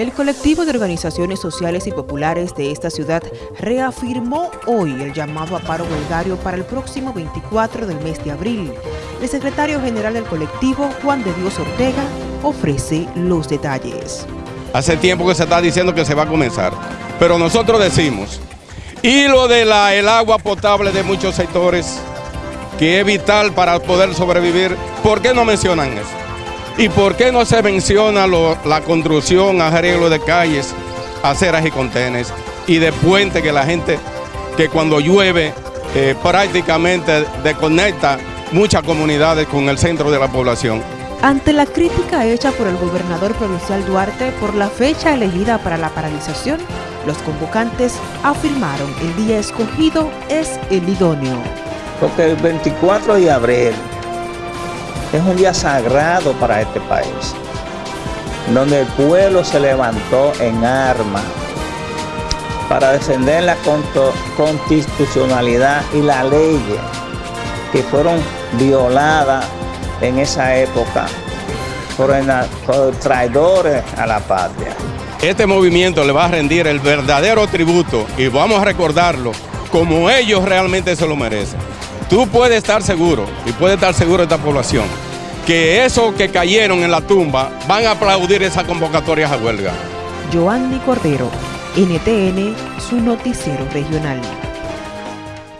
El colectivo de organizaciones sociales y populares de esta ciudad reafirmó hoy el llamado a paro huelgario para el próximo 24 del mes de abril. El secretario general del colectivo, Juan de Dios Ortega, ofrece los detalles. Hace tiempo que se está diciendo que se va a comenzar, pero nosotros decimos, y lo de la, el agua potable de muchos sectores, que es vital para poder sobrevivir, ¿por qué no mencionan eso? ¿Y por qué no se menciona la construcción, arreglo de calles, aceras y contenes y de puentes que la gente, que cuando llueve eh, prácticamente desconecta muchas comunidades con el centro de la población? Ante la crítica hecha por el gobernador provincial Duarte por la fecha elegida para la paralización, los convocantes afirmaron el día escogido es el idóneo. Porque el 24 de abril es un día sagrado para este país, donde el pueblo se levantó en armas para defender la constitucionalidad y la ley que fueron violadas en esa época por, por traidores a la patria. Este movimiento le va a rendir el verdadero tributo y vamos a recordarlo como ellos realmente se lo merecen. Tú puedes estar seguro, y puede estar seguro esta población, que esos que cayeron en la tumba van a aplaudir esa convocatoria a huelga. Joanny Cordero, NTN, su noticiero regional.